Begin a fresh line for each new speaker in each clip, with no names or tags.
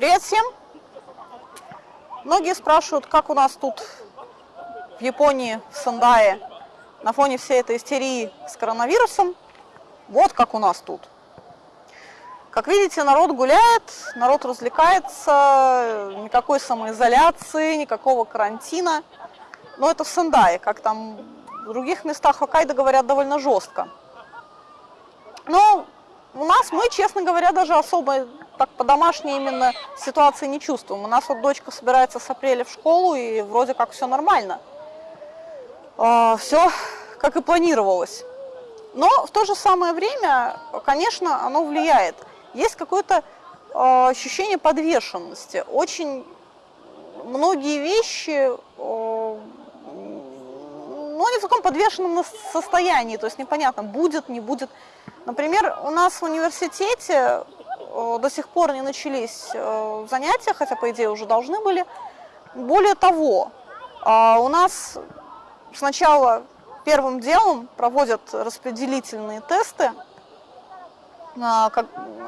Привет всем! Многие спрашивают, как у нас тут в Японии, в Сандае, на фоне всей этой истерии с коронавирусом. Вот как у нас тут. Как видите, народ гуляет, народ развлекается, никакой самоизоляции, никакого карантина. Но это в Сандае, как там в других местах Хоккайдо говорят довольно жестко. Но у нас мы, честно говоря, даже особо так по-домашней именно ситуации не чувствуем. У нас вот дочка собирается с апреля в школу, и вроде как все нормально. А, все как и планировалось. Но в то же самое время, конечно, оно влияет. Есть какое-то э, ощущение подвешенности. Очень многие вещи, э, ну, они в таком подвешенном состоянии, то есть непонятно, будет, не будет. Например, у нас в университете до сих пор не начались э, занятия, хотя, по идее, уже должны были. Более того, э, у нас сначала первым делом проводят распределительные тесты. А,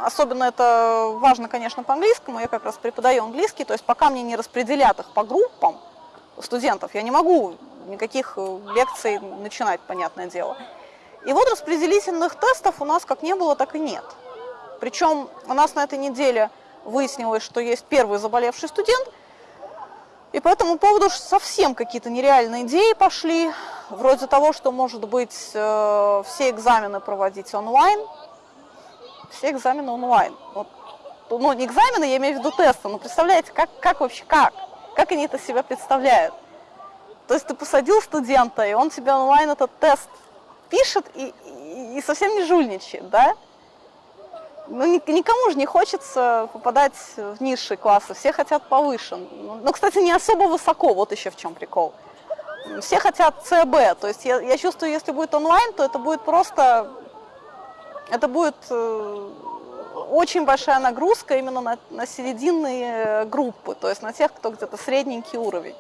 особенно это важно, конечно, по английскому. Я как раз преподаю английский, то есть пока мне не распределят их по группам студентов, я не могу никаких э, лекций начинать, понятное дело. И вот распределительных тестов у нас как не было, так и нет. Причем у нас на этой неделе выяснилось, что есть первый заболевший студент – и по этому поводу совсем какие-то нереальные идеи пошли, вроде того, что, может быть, э, все экзамены проводить онлайн. Все экзамены онлайн. Вот, ну, не экзамены, я имею в виду тесты, но представляете, как, как вообще, как? Как они это себя представляют? То есть ты посадил студента, и он тебе онлайн этот тест пишет и, и, и совсем не жульничает, да? Ну, никому же не хочется попадать в низшие классы, все хотят повыше. Ну, ну, кстати, не особо высоко, вот еще в чем прикол. Все хотят ЦБ, то есть я, я чувствую, если будет онлайн, то это будет просто, это будет э, очень большая нагрузка именно на, на серединные группы, то есть на тех, кто где-то средненький уровень.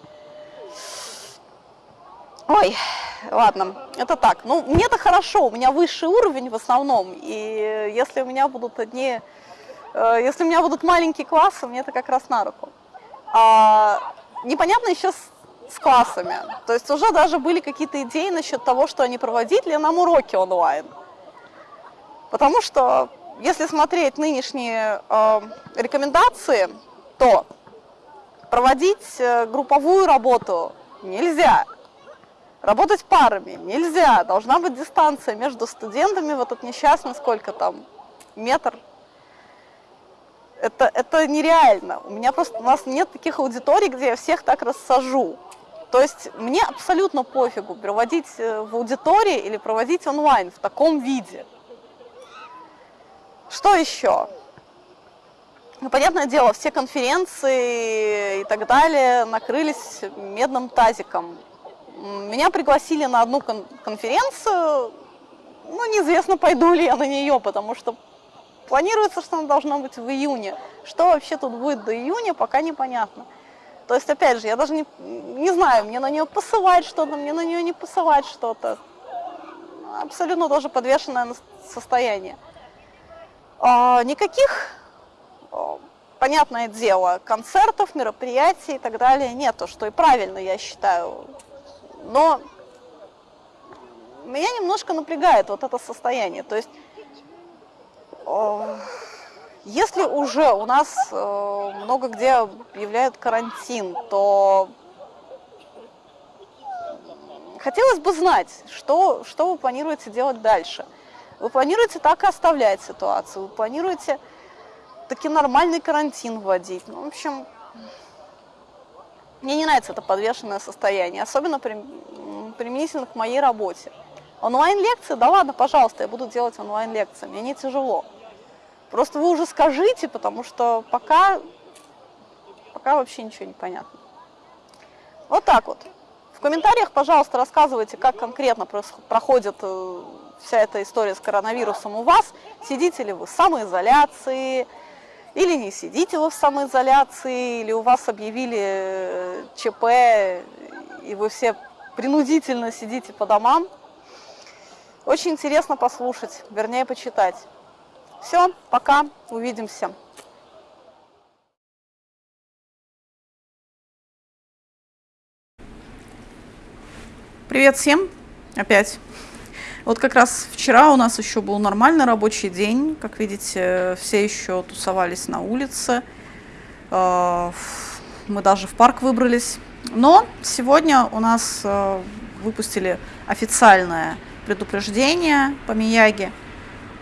Ой, ладно, это так. Ну, мне-то хорошо, у меня высший уровень в основном, и если у меня будут одни, э, если у меня будут маленькие классы, мне это как раз на руку. А, непонятно еще с, с классами, то есть уже даже были какие-то идеи насчет того, что они проводить ли нам уроки онлайн. Потому что, если смотреть нынешние э, рекомендации, то проводить э, групповую работу нельзя. Работать парами нельзя, должна быть дистанция между студентами, вот этот несчастный, сколько там, метр. Это, это нереально. У меня просто, у нас нет таких аудиторий, где я всех так рассажу. То есть мне абсолютно пофигу проводить э, в аудитории или проводить онлайн в таком виде. Что еще? Ну, понятное дело, все конференции и так далее накрылись медным тазиком. Меня пригласили на одну кон конференцию, ну, неизвестно, пойду ли я на нее, потому что планируется, что она должна быть в июне. Что вообще тут будет до июня, пока непонятно. То есть, опять же, я даже не, не знаю, мне на нее посылать что-то, мне на нее не посылать что-то. Абсолютно тоже подвешенное состояние. А, никаких, понятное дело, концертов, мероприятий и так далее нету, что и правильно, я считаю. Но меня немножко напрягает вот это состояние. То есть, если уже у нас э, много где объявляют карантин, то хотелось бы знать, что, что вы планируете делать дальше. Вы планируете так и оставлять ситуацию, вы планируете таки нормальный карантин вводить. Ну, в общем, мне не нравится это подвешенное состояние, особенно применительно к моей работе. Онлайн-лекции, да ладно, пожалуйста, я буду делать онлайн-лекции, мне не тяжело. Просто вы уже скажите, потому что пока, пока вообще ничего не понятно. Вот так вот. В комментариях, пожалуйста, рассказывайте, как конкретно проходит э, вся эта история с коронавирусом у вас. Сидите ли вы в самоизоляции, или не сидите вы в самоизоляции, или у вас объявили э, ЧП, и вы все принудительно сидите по домам. Очень интересно послушать, вернее почитать. Все, пока, увидимся. Привет всем опять. Вот как раз вчера у нас еще был нормальный рабочий день. Как видите, все еще тусовались на улице. А, мы даже в парк выбрались. Но сегодня у нас а, выпустили официальное предупреждение по Мияги,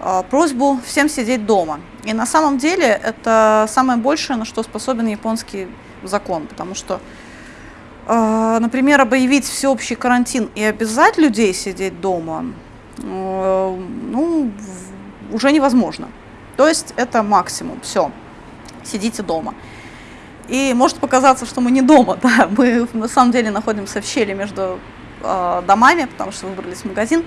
а, просьбу всем сидеть дома. И на самом деле это самое большее, на что способен японский закон, потому что например, объявить всеобщий карантин и обязать людей сидеть дома, ну, уже невозможно. То есть это максимум, все, сидите дома. И может показаться, что мы не дома, да, мы на самом деле находимся в щели между э, домами, потому что выбрались в магазин.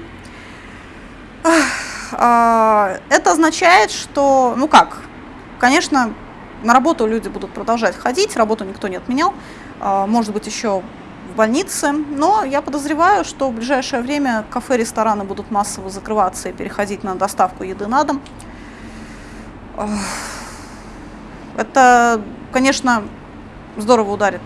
Э, это означает, что, ну как, конечно, на работу люди будут продолжать ходить, работу никто не отменял, а, может быть, еще в больнице. Но я подозреваю, что в ближайшее время кафе, рестораны будут массово закрываться и переходить на доставку еды на дом. Это, конечно, здорово ударит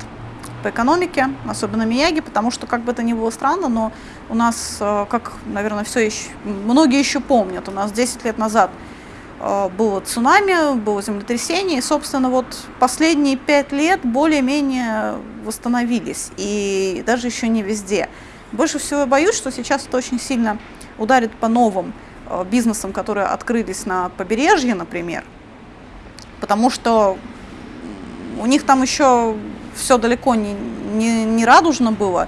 по экономике, особенно Мияги, потому что, как бы это ни было странно, но у нас, а, как, наверное, все еще, многие еще помнят, у нас 10 лет назад Э, было цунами, было землетрясение, и, собственно, вот последние пять лет более-менее восстановились, и даже еще не везде. Больше всего я боюсь, что сейчас это очень сильно ударит по новым э, бизнесам, которые открылись на побережье, например, потому что у них там еще все далеко не, не, не радужно было,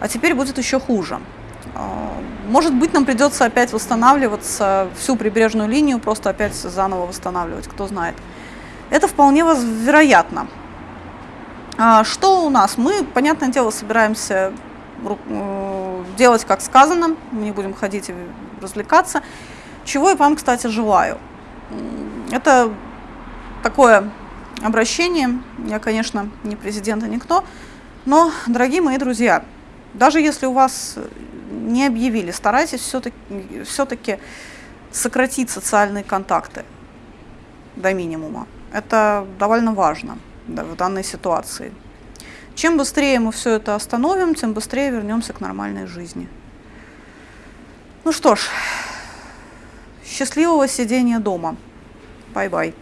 а теперь будет еще хуже. Может быть, нам придется опять восстанавливаться, всю прибрежную линию просто опять заново восстанавливать, кто знает. Это вполне вероятно. А, что у нас? Мы, понятное дело, собираемся э, делать, как сказано, мы не будем ходить и развлекаться. Чего я вам, кстати, желаю. Это такое обращение, я, конечно, не президент и никто, но, дорогие мои друзья, даже если у вас не объявили. Старайтесь все-таки все сократить социальные контакты до минимума. Это довольно важно да, в данной ситуации. Чем быстрее мы все это остановим, тем быстрее вернемся к нормальной жизни. Ну что ж, счастливого сидения дома. Бай-бай.